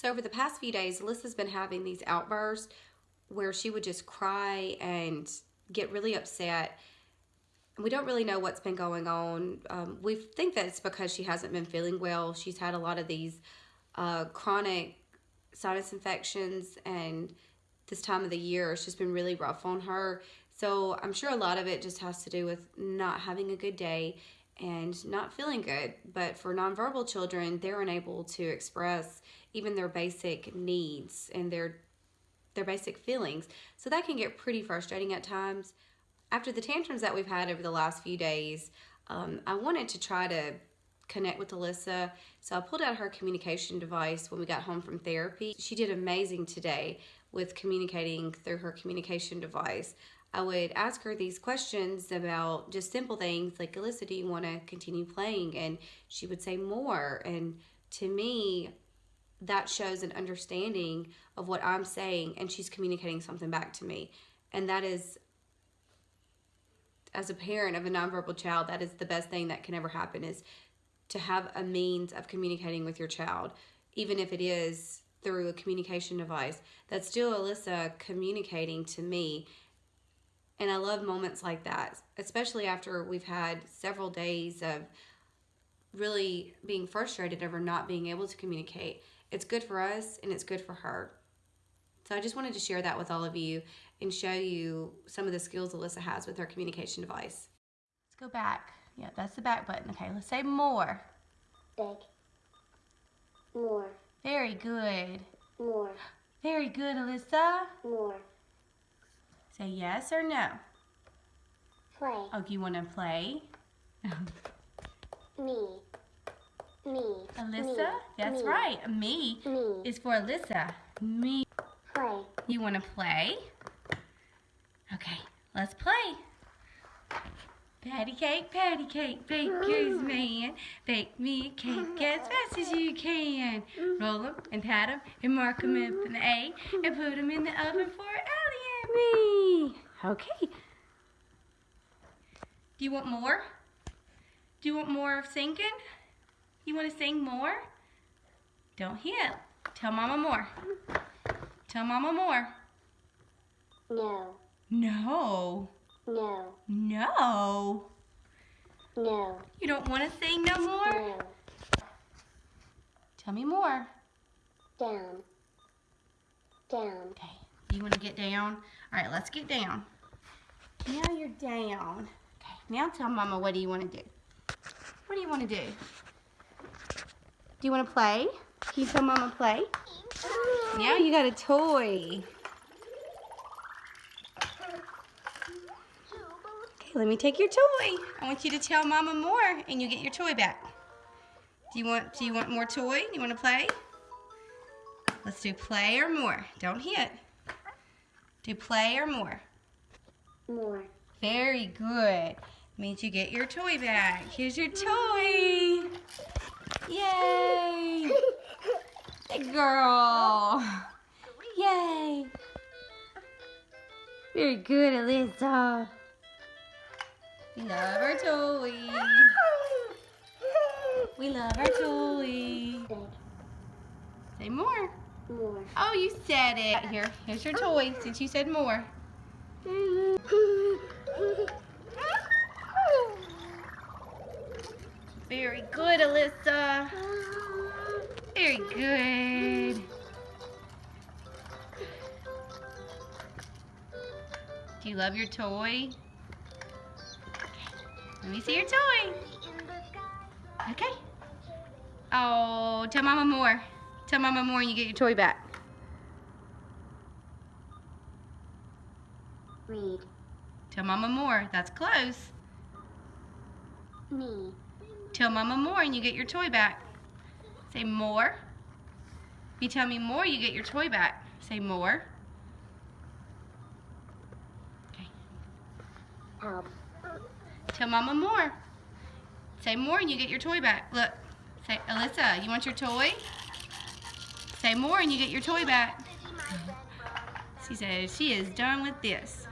So over the past few days, Alyssa's been having these outbursts where she would just cry and get really upset. We don't really know what's been going on. Um, we think that it's because she hasn't been feeling well. She's had a lot of these uh, chronic sinus infections and this time of the year it's just been really rough on her. So I'm sure a lot of it just has to do with not having a good day and not feeling good. But for nonverbal children, they're unable to express even their basic needs and their their basic feelings. So that can get pretty frustrating at times. After the tantrums that we've had over the last few days, um, I wanted to try to connect with Alyssa. So I pulled out her communication device when we got home from therapy. She did amazing today with communicating through her communication device. I would ask her these questions about just simple things like, Alyssa, do you want to continue playing? And she would say more. And to me, that shows an understanding of what I'm saying and she's communicating something back to me. And that is, as a parent of a nonverbal child, that is the best thing that can ever happen is to have a means of communicating with your child, even if it is through a communication device. That's still Alyssa communicating to me and I love moments like that, especially after we've had several days of really being frustrated over not being able to communicate. It's good for us and it's good for her. So I just wanted to share that with all of you and show you some of the skills Alyssa has with her communication device. Let's go back. Yeah, that's the back button. Okay, let's say more. Big. More. Very good. More. Very good, Alyssa. More. Say yes or no. Play. Oh, you want to play? Me. Me. Alyssa? Me. That's Me. right. Me Me. is for Alyssa. Me. Play. You want to play? Okay, let's play. Patty cake, patty cake, baker's mm. man. Bake me a cake mm-hmm. as fast as you can. Roll 'em and pat 'em and mark 'em with an A and put 'em in the oven for Ellie and me. Okay. Do you want more? Do you want more of singing? You want to sing more? Don't hit. Tell Mama more. Tell Mama more. No. No. No. No. No. You don't want to sing no more? No. Tell me more. Down. Down. Okay. You want to get down? All right, let's get down. Now you're down. Okay. Now tell Mama what do you want to do? What do you want to do? Do you want to play? Can you tell Mama play? Now you got a toy. Okay, let me take your toy. I want you to tell Mama more and you get your toy back. Do you want do you want more toy? Do You want to play? Let's do play or more. Don't hit. Do play or more. More. Very good. Means you get your toy back. Here's your toy. Yay. Good girl. Yay. Very good, Alyssa. We love our toy. We love our toy. Say more. More. Oh, you said it. Here, here's your toy since you said more. Very good, Alyssa. Very good. Do you love your toy? Let me see your toy. Okay. Oh, tell Mama more. Tell Mama more and you get your toy back. Read. Tell Mama more. That's close. Me. Tell Mama more and you get your toy back. Say more. If you tell me more, you get your toy back. Say more. Okay. Help. Tell Mama more. Say more and you get your toy back. Look. Say, Alyssa, you want your toy? Say more and you get your toy back. She says she is done with this.